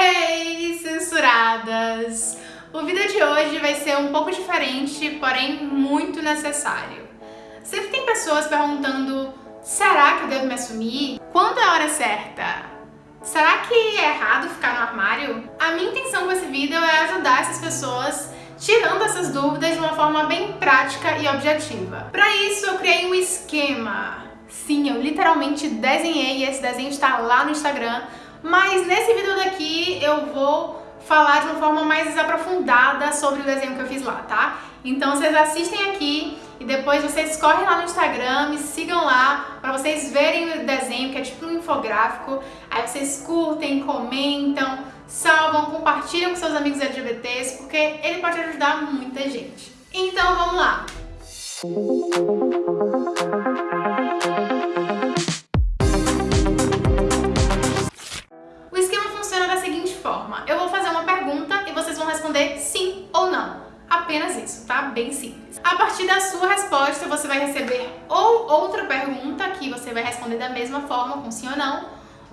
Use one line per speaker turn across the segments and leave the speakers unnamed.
Hey, censuradas! O vídeo de hoje vai ser um pouco diferente, porém muito necessário. Sempre tem pessoas perguntando, será que eu devo me assumir? Quando é a hora certa? Será que é errado ficar no armário? A minha intenção com esse vídeo é ajudar essas pessoas tirando essas dúvidas de uma forma bem prática e objetiva. Para isso eu criei um esquema. Sim, eu literalmente desenhei e esse desenho está lá no Instagram, mas nesse vídeo daqui eu vou falar de uma forma mais aprofundada sobre o desenho que eu fiz lá, tá? Então vocês assistem aqui e depois vocês correm lá no Instagram, me sigam lá para vocês verem o desenho, que é tipo um infográfico. Aí vocês curtem, comentam, salvam, compartilham com seus amigos LGBTs, porque ele pode ajudar muita gente. Então vamos lá! O Bem simples. A partir da sua resposta, você vai receber ou outra pergunta que você vai responder da mesma forma, com sim ou não,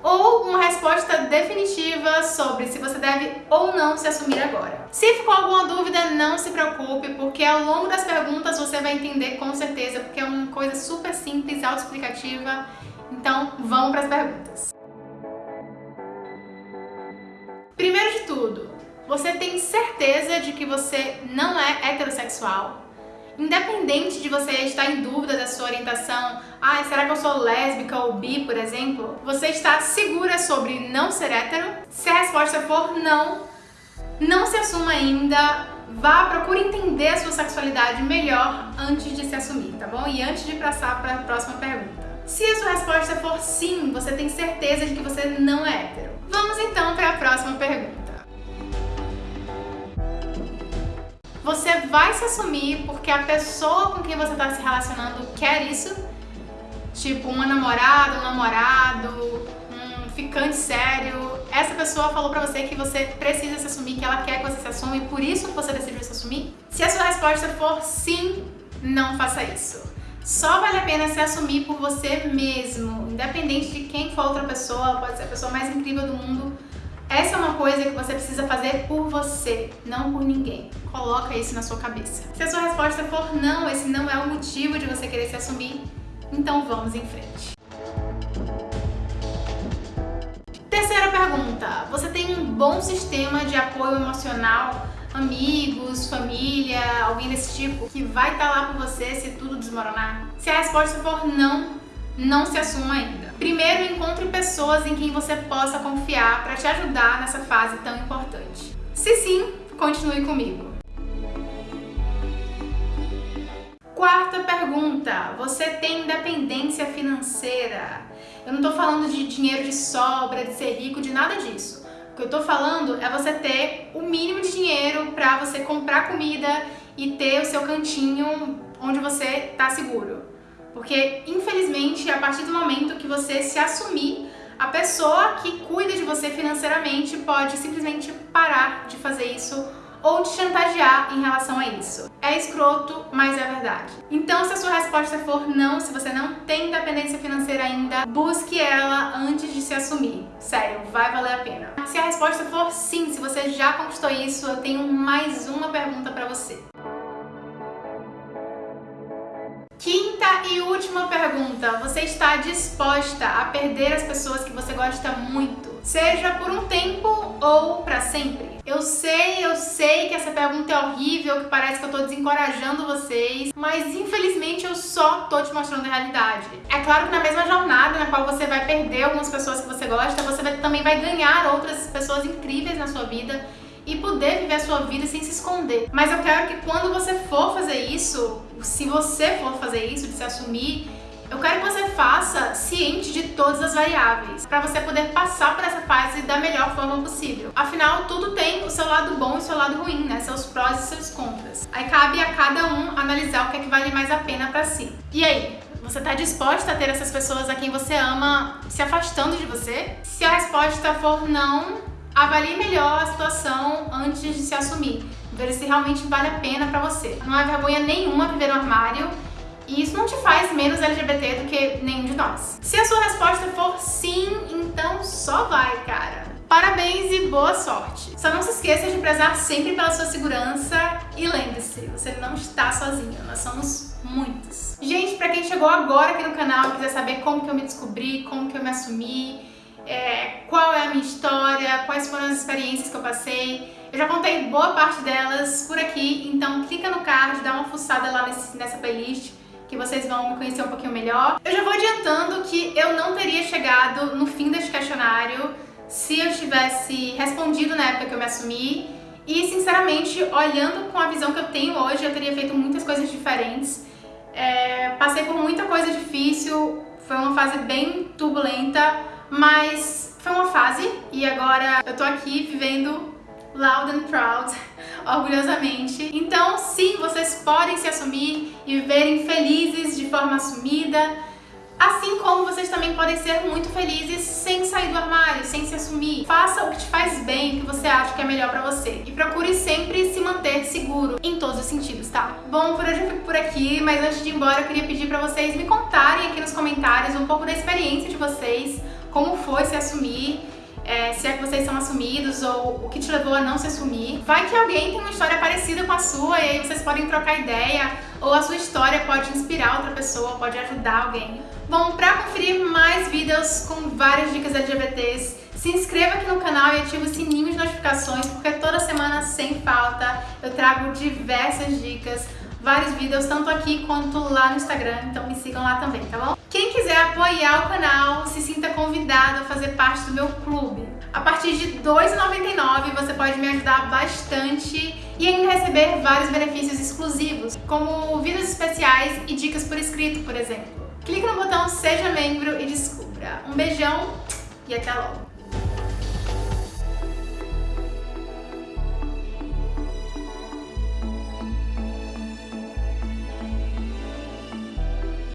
ou uma resposta definitiva sobre se você deve ou não se assumir agora. Se ficou alguma dúvida, não se preocupe, porque ao longo das perguntas você vai entender com certeza, porque é uma coisa super simples, autoexplicativa. Então, vamos para as perguntas. Você tem certeza de que você não é heterossexual? Independente de você estar em dúvida da sua orientação, ah, será que eu sou lésbica ou bi, por exemplo? Você está segura sobre não ser hétero? Se a resposta for não, não se assuma ainda, vá, procure entender a sua sexualidade melhor antes de se assumir, tá bom? E antes de passar para a próxima pergunta. Se a sua resposta for sim, você tem certeza de que você não é hétero. Vamos então para a próxima pergunta. Você vai se assumir porque a pessoa com quem você está se relacionando quer isso? Tipo, uma namorada, um namorado, um ficante sério. Essa pessoa falou pra você que você precisa se assumir, que ela quer que você se assuma e por isso você decidiu se assumir? Se a sua resposta for sim, não faça isso. Só vale a pena se assumir por você mesmo, independente de quem for outra pessoa, pode ser a pessoa mais incrível do mundo, essa é uma coisa que você precisa fazer por você, não por ninguém. Coloca isso na sua cabeça. Se a sua resposta for não, esse não é o motivo de você querer se assumir, então vamos em frente. Terceira pergunta. Você tem um bom sistema de apoio emocional? Amigos, família, alguém desse tipo, que vai estar lá por você se tudo desmoronar? Se a resposta for não, não se assuma ainda. Primeiro, encontre pessoas em quem você possa confiar para te ajudar nessa fase tão importante. Se sim, continue comigo. Quarta pergunta, você tem independência financeira? Eu não estou falando de dinheiro de sobra, de ser rico, de nada disso. O que eu estou falando é você ter o mínimo de dinheiro para você comprar comida e ter o seu cantinho onde você está seguro. Porque, infelizmente, a partir do momento que você se assumir, a pessoa que cuida de você financeiramente pode simplesmente parar de fazer isso ou te chantagear em relação a isso. É escroto, mas é verdade. Então, se a sua resposta for não, se você não tem independência financeira ainda, busque ela antes de se assumir. Sério, vai valer a pena. Se a resposta for sim, se você já conquistou isso, eu tenho mais uma pergunta para você. Quinta e última pergunta. Você está disposta a perder as pessoas que você gosta muito? Seja por um tempo ou para sempre? Eu sei, eu sei que essa pergunta é horrível, que parece que eu tô desencorajando vocês, mas infelizmente eu só tô te mostrando a realidade. É claro que na mesma jornada na qual você vai perder algumas pessoas que você gosta, você vai, também vai ganhar outras pessoas incríveis na sua vida e poder viver a sua vida sem se esconder. Mas eu quero que quando você for fazer isso, se você for fazer isso, de se assumir, eu quero que você faça ciente de todas as variáveis, para você poder passar por essa fase da melhor forma possível. Afinal, tudo tem o seu lado bom e o seu lado ruim, né? Seus prós e seus contras. Aí cabe a cada um analisar o que é que vale mais a pena para si. E aí, você está disposta a ter essas pessoas a quem você ama se afastando de você? Se a resposta for não, Avalie melhor a situação antes de se assumir, ver se realmente vale a pena pra você. Não há vergonha nenhuma viver no armário e isso não te faz menos LGBT do que nenhum de nós. Se a sua resposta for sim, então só vai, cara. Parabéns e boa sorte! Só não se esqueça de prezar sempre pela sua segurança e lembre-se, você não está sozinho, nós somos muitos. Gente, pra quem chegou agora aqui no canal e quiser saber como que eu me descobri, como que eu me assumi, é, qual é a minha história, quais foram as experiências que eu passei, eu já contei boa parte delas por aqui, então clica no card, dá uma fuçada lá nesse, nessa playlist que vocês vão me conhecer um pouquinho melhor. Eu já vou adiantando que eu não teria chegado no fim deste questionário se eu tivesse respondido na época que eu me assumi e, sinceramente, olhando com a visão que eu tenho hoje, eu teria feito muitas coisas diferentes. É, passei por muita coisa difícil, foi uma fase bem turbulenta, mas foi uma fase e agora eu tô aqui vivendo loud and proud, orgulhosamente. Então, sim, vocês podem se assumir e viverem felizes de forma assumida, Assim como vocês também podem ser muito felizes sem sair do armário, sem se assumir. Faça o que te faz bem, o que você acha que é melhor pra você. E procure sempre se manter seguro em todos os sentidos, tá? Bom, por hoje eu fico por aqui, mas antes de ir embora eu queria pedir pra vocês me contarem aqui nos comentários um pouco da experiência de vocês, como foi se assumir, é, se é que vocês são assumidos ou o que te levou a não se assumir. Vai que alguém tem uma história parecida com a sua e aí vocês podem trocar ideia ou a sua história pode inspirar outra pessoa, pode ajudar alguém. Bom, para conferir mais vídeos com várias dicas LGBTs, se inscreva aqui no canal e ative o sininho de notificações, porque toda semana, sem falta, eu trago diversas dicas, vários vídeos, tanto aqui quanto lá no Instagram, então me sigam lá também, tá bom? Quem quiser apoiar o canal, se sinta convidado a fazer parte do meu clube. A partir de R$ 2,99 você pode me ajudar bastante e ainda receber vários benefícios exclusivos, como vídeos especiais e dicas por escrito, por exemplo. Clique no botão Seja Membro e descubra. Um beijão e até logo!